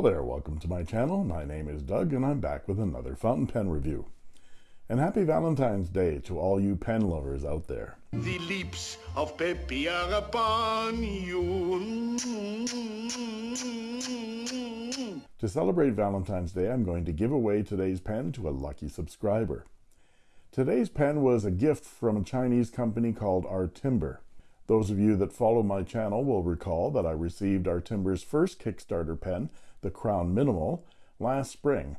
Hello there, welcome to my channel. My name is Doug and I'm back with another fountain pen review. And happy Valentine's Day to all you pen lovers out there. The lips of Peppy are upon you. To celebrate Valentine's Day, I'm going to give away today's pen to a lucky subscriber. Today's pen was a gift from a Chinese company called Artimber. Those of you that follow my channel will recall that I received Artimber's first Kickstarter pen, the Crown Minimal, last spring.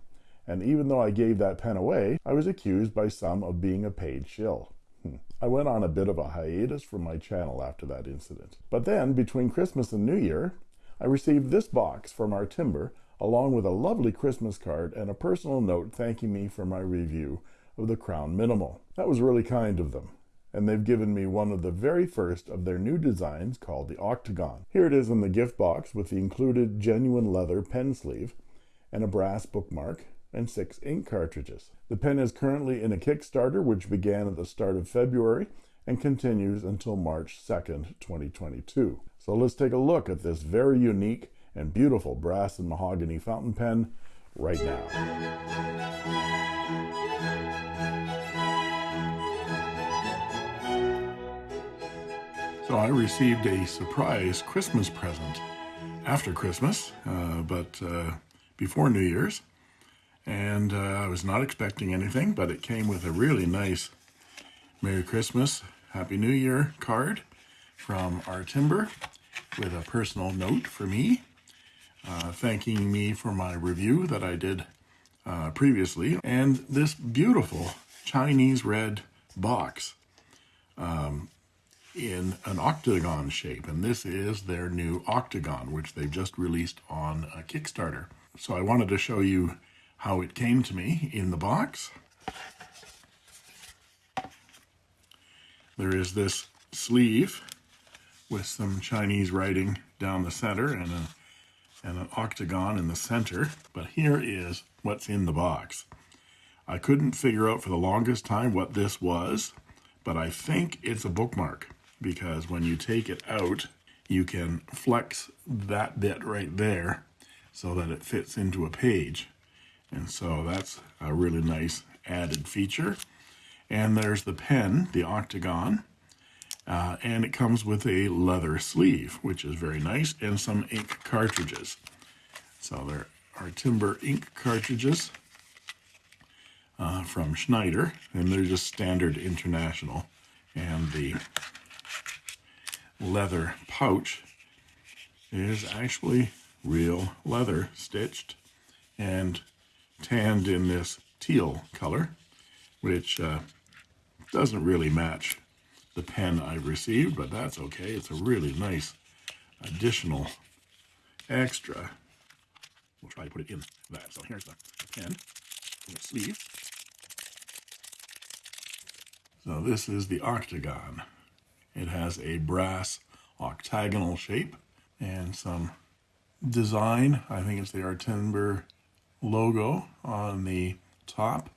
And even though I gave that pen away, I was accused by some of being a paid shill. Hmm. I went on a bit of a hiatus from my channel after that incident. But then, between Christmas and New Year, I received this box from Artimber, along with a lovely Christmas card and a personal note thanking me for my review of the Crown Minimal. That was really kind of them and they've given me one of the very first of their new designs called the Octagon. Here it is in the gift box with the included genuine leather pen sleeve and a brass bookmark and six ink cartridges. The pen is currently in a Kickstarter which began at the start of February and continues until March 2nd, 2022. So let's take a look at this very unique and beautiful brass and mahogany fountain pen right now. So I received a surprise Christmas present after Christmas, uh, but uh, before New Year's. And uh, I was not expecting anything, but it came with a really nice Merry Christmas, Happy New Year card from Artimber with a personal note for me, uh, thanking me for my review that I did uh, previously, and this beautiful Chinese red box. Um, in an octagon shape, and this is their new octagon, which they've just released on a Kickstarter. So I wanted to show you how it came to me in the box. There is this sleeve with some Chinese writing down the center and, a, and an octagon in the center, but here is what's in the box. I couldn't figure out for the longest time what this was, but I think it's a bookmark because when you take it out, you can flex that bit right there so that it fits into a page. And so that's a really nice added feature. And there's the pen, the Octagon, uh, and it comes with a leather sleeve, which is very nice, and some ink cartridges. So there are timber ink cartridges uh, from Schneider, and they're just standard international. And the leather pouch is actually real leather stitched and tanned in this teal color, which uh, doesn't really match the pen I've received, but that's okay. It's a really nice additional extra. We'll try to put it in that. So here's the pen, the sleeve. So this is the octagon. It has a brass octagonal shape and some design. I think it's the Artimber logo on the top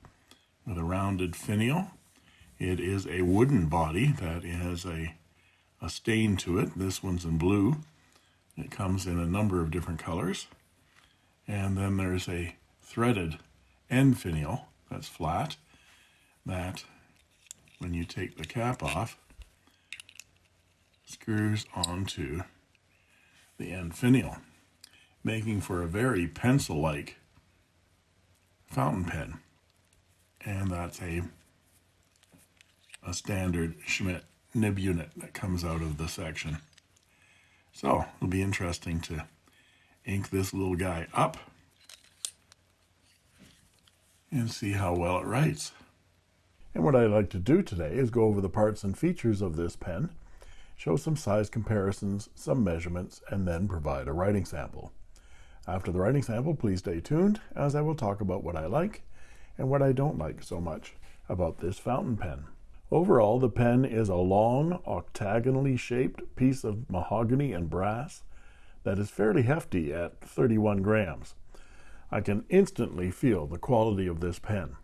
with a rounded finial. It is a wooden body that has a, a stain to it. This one's in blue. It comes in a number of different colors. And then there's a threaded end finial that's flat that when you take the cap off screws onto the end finial, making for a very pencil-like fountain pen. And that's a, a standard Schmidt nib unit that comes out of the section. So it'll be interesting to ink this little guy up and see how well it writes. And what I'd like to do today is go over the parts and features of this pen show some size comparisons, some measurements, and then provide a writing sample. After the writing sample, please stay tuned as I will talk about what I like and what I don't like so much about this fountain pen. Overall, the pen is a long, octagonally shaped piece of mahogany and brass that is fairly hefty at 31 grams. I can instantly feel the quality of this pen.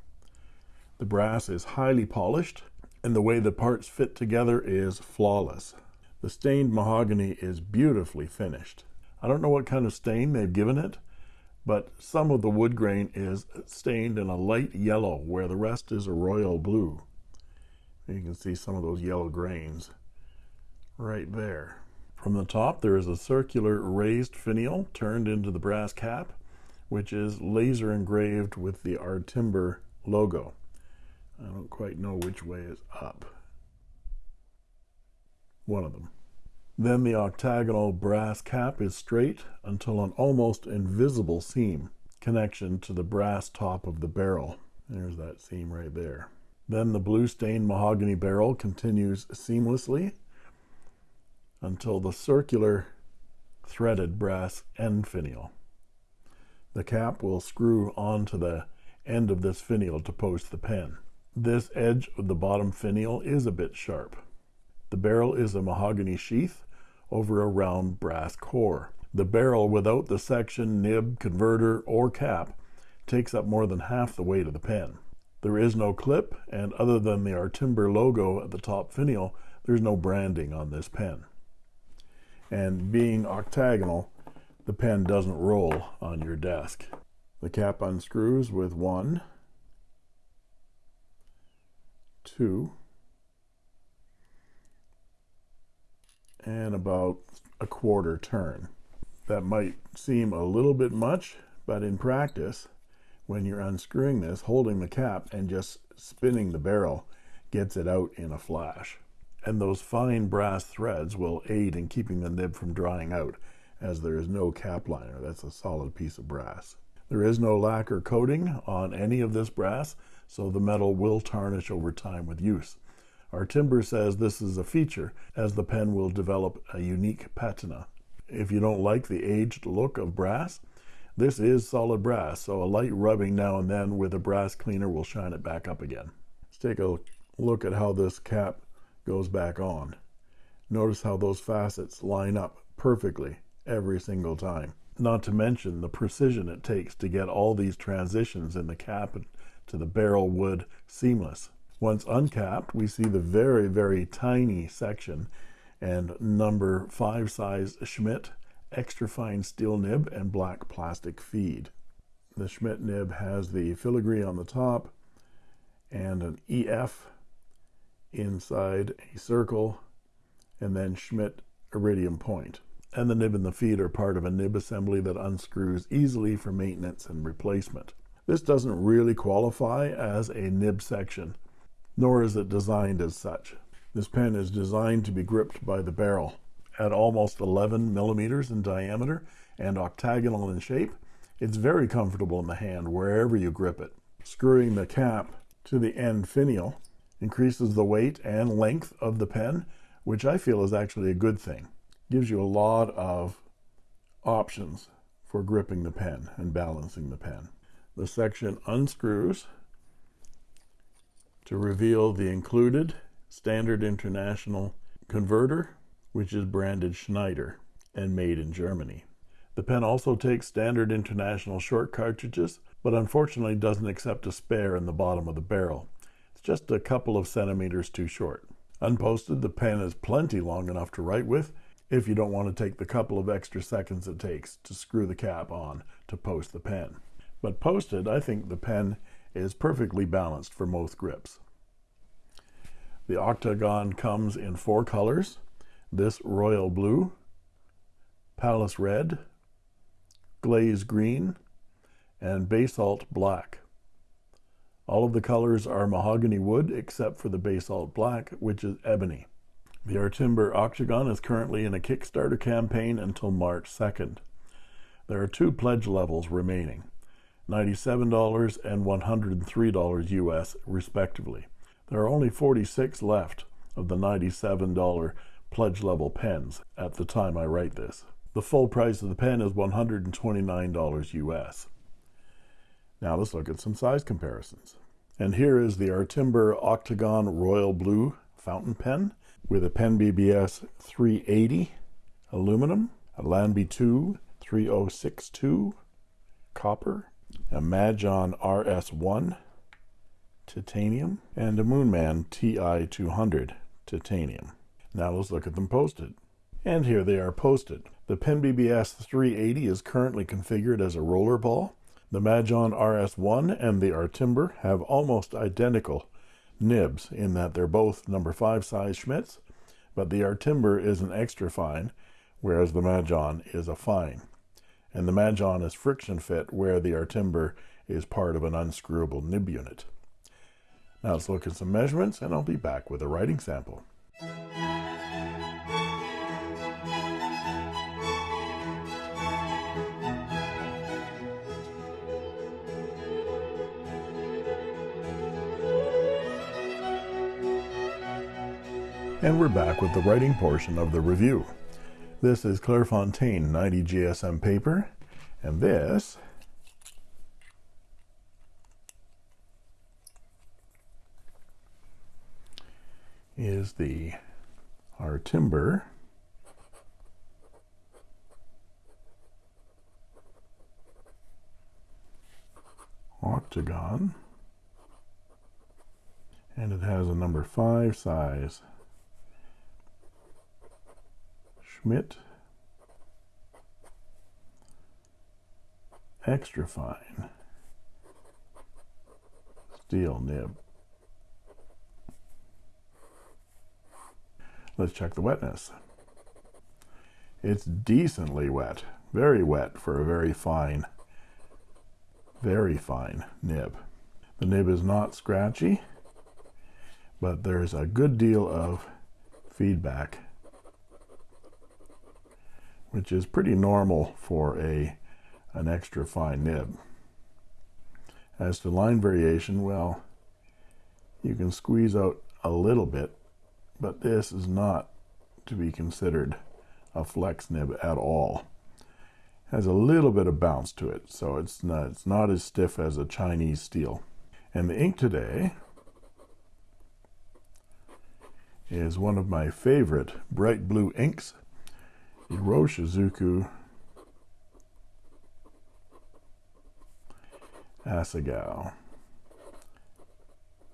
The brass is highly polished and the way the parts fit together is flawless. The stained mahogany is beautifully finished. I don't know what kind of stain they've given it, but some of the wood grain is stained in a light yellow where the rest is a royal blue. You can see some of those yellow grains right there. From the top, there is a circular raised finial turned into the brass cap, which is laser engraved with the Artimber logo. I don't quite know which way is up. One of them. Then the octagonal brass cap is straight until an almost invisible seam connection to the brass top of the barrel. There's that seam right there. Then the blue stained mahogany barrel continues seamlessly until the circular threaded brass end finial. The cap will screw onto the end of this finial to post the pen. This edge of the bottom finial is a bit sharp. The barrel is a mahogany sheath over a round brass core. The barrel without the section, nib, converter, or cap takes up more than half the weight of the pen. There is no clip, and other than the Artimber logo at the top finial, there's no branding on this pen. And being octagonal, the pen doesn't roll on your desk. The cap unscrews with one, two, and about a quarter turn. That might seem a little bit much, but in practice, when you're unscrewing this, holding the cap and just spinning the barrel gets it out in a flash. And those fine brass threads will aid in keeping the nib from drying out, as there is no cap liner. That's a solid piece of brass. There is no lacquer coating on any of this brass, so the metal will tarnish over time with use. Artimber says this is a feature as the pen will develop a unique patina. If you don't like the aged look of brass, this is solid brass, so a light rubbing now and then with a brass cleaner will shine it back up again. Let's take a look at how this cap goes back on. Notice how those facets line up perfectly every single time. Not to mention the precision it takes to get all these transitions in the cap to the barrel wood seamless. Once uncapped, we see the very, very tiny section and number five size Schmidt extra fine steel nib and black plastic feed. The Schmidt nib has the filigree on the top and an EF inside a circle and then Schmidt iridium point. And the nib and the feed are part of a nib assembly that unscrews easily for maintenance and replacement. This doesn't really qualify as a nib section nor is it designed as such. This pen is designed to be gripped by the barrel. At almost 11 millimeters in diameter and octagonal in shape, it's very comfortable in the hand wherever you grip it. Screwing the cap to the end finial increases the weight and length of the pen, which I feel is actually a good thing. Gives you a lot of options for gripping the pen and balancing the pen. The section unscrews to reveal the included Standard International converter, which is branded Schneider and made in Germany. The pen also takes Standard International short cartridges, but unfortunately doesn't accept a spare in the bottom of the barrel. It's just a couple of centimeters too short. Unposted, the pen is plenty long enough to write with if you don't want to take the couple of extra seconds it takes to screw the cap on to post the pen. But posted, I think the pen is perfectly balanced for most grips. The octagon comes in four colors. This royal blue, palace red, glaze green, and basalt black. All of the colors are mahogany wood except for the basalt black, which is ebony. The Artimber Octagon is currently in a Kickstarter campaign until March 2nd. There are two pledge levels remaining. $97 and $103 US, respectively. There are only 46 left of the $97 pledge level pens at the time I write this. The full price of the pen is $129 US. Now let's look at some size comparisons. And here is the Artimber Octagon Royal Blue fountain pen with a Pen BBS 380 aluminum, a Lanbitou 3062 copper, a Majohn RS1 titanium and a Moonman TI200 titanium. Now let's look at them posted. And here they are posted. The Pen BBS 380 is currently configured as a roller ball. The Majohn RS1 and the Artimber have almost identical nibs in that they're both number 5 size Schmidts, but the Artimber is an extra fine, whereas the Majohn is a fine. And the Majohn is friction fit, where the Artimber is part of an unscrewable nib unit. Now let's look at some measurements, and I'll be back with a writing sample. And we're back with the writing portion of the review. This is Clairefontaine 90 GSM paper, and this is the Artimber. Octagon. And it has a number 5 size Schmidt extra fine steel nib. Let's check the wetness. It's decently wet, very wet for a very fine, very fine nib. The nib is not scratchy, but there's a good deal of feedback which is pretty normal for a an extra fine nib. As to line variation, well, you can squeeze out a little bit, but this is not to be considered a flex nib at all. Has a little bit of bounce to it, so it's not, it's not as stiff as a Chinese steel. And the ink today is one of my favorite bright blue inks Iroshizuku Asagao,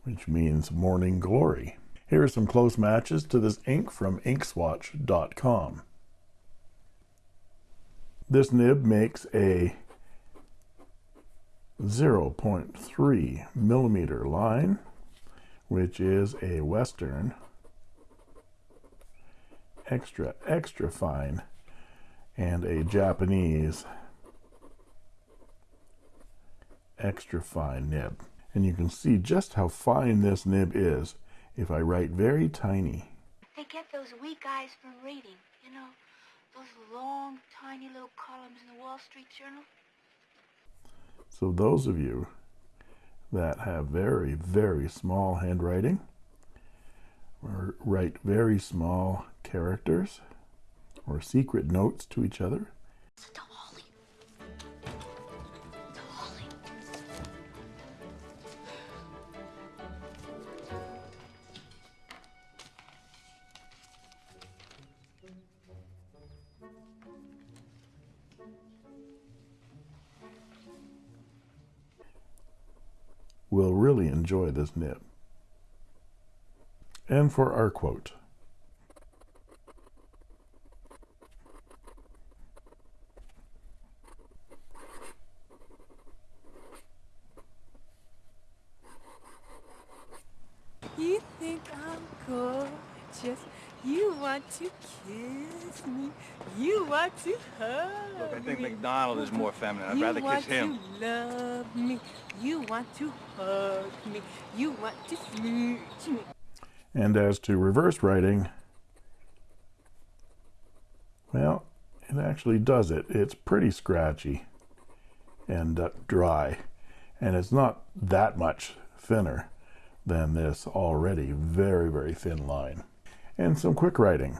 which means morning glory. Here are some close matches to this ink from inkswatch.com. This nib makes a 0.3 millimeter line, which is a Western extra, extra fine and a Japanese extra fine nib. And you can see just how fine this nib is if I write very tiny. They get those weak eyes from reading, you know, those long, tiny little columns in the Wall Street Journal. So those of you that have very, very small handwriting, or write very small characters or secret notes to each other. will really enjoy this nib. And for our quote, You think I'm gorgeous. You want to kiss me. You want to hug Look, I think me. McDonald is more feminine. I'd you rather kiss him. to love me. You want to hug me. You want to smooch me. And as to reverse writing, well, it actually does it. It's pretty scratchy and uh, dry, and it's not that much thinner than this already very, very thin line. And some quick writing.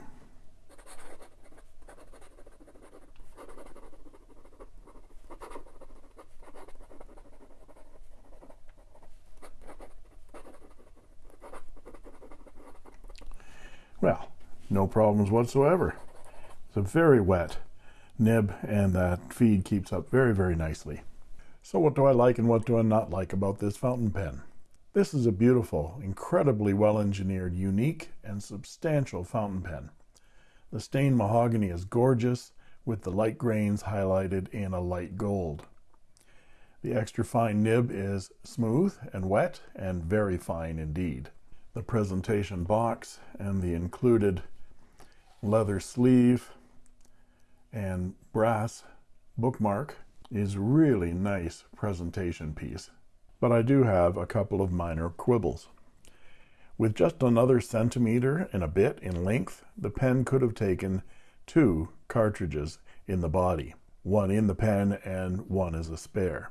Well, problems whatsoever. It's a very wet nib and that feed keeps up very, very nicely. So what do I like and what do I not like about this fountain pen? This is a beautiful, incredibly well-engineered, unique, and substantial fountain pen. The stained mahogany is gorgeous, with the light grains highlighted in a light gold. The extra fine nib is smooth and wet and very fine indeed. The presentation box and the included leather sleeve and brass bookmark is really nice presentation piece. But I do have a couple of minor quibbles. With just another centimeter and a bit in length, the pen could have taken two cartridges in the body, one in the pen and one as a spare.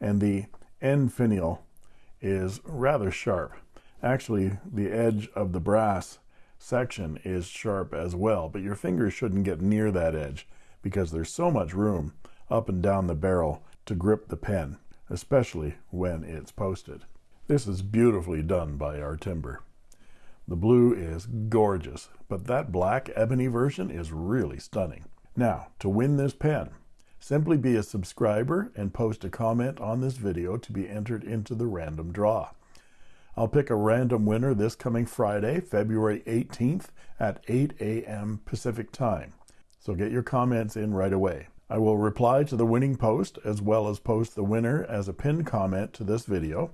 And the end finial is rather sharp. Actually, the edge of the brass section is sharp as well, but your fingers shouldn't get near that edge because there's so much room up and down the barrel to grip the pen, especially when it's posted. This is beautifully done by Artimber. The blue is gorgeous, but that black ebony version is really stunning. Now, to win this pen, simply be a subscriber and post a comment on this video to be entered into the random draw. I'll pick a random winner this coming Friday, February 18th at 8 a.m. Pacific Time. So get your comments in right away. I will reply to the winning post as well as post the winner as a pinned comment to this video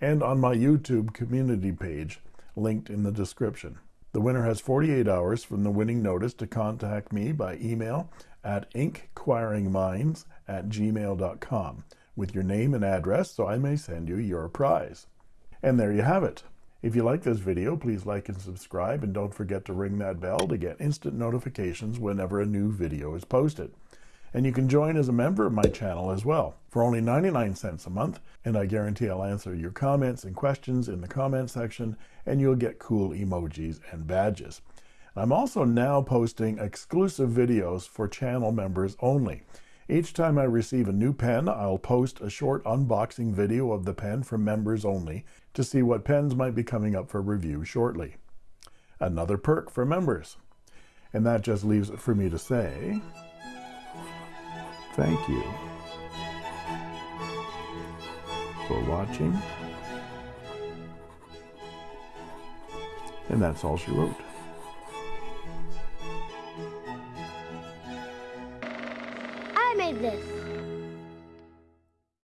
and on my YouTube community page linked in the description. The winner has 48 hours from the winning notice to contact me by email at inquiringminds at gmail.com with your name and address so I may send you your prize. And there you have it. If you like this video, please like and subscribe and don't forget to ring that bell to get instant notifications whenever a new video is posted. And you can join as a member of my channel as well for only 99 cents a month, and I guarantee I'll answer your comments and questions in the comment section, and you'll get cool emojis and badges. I'm also now posting exclusive videos for channel members only. Each time I receive a new pen, I'll post a short unboxing video of the pen for members only to see what pens might be coming up for review shortly. Another perk for members. And that just leaves it for me to say, thank you for watching. And that's all she wrote.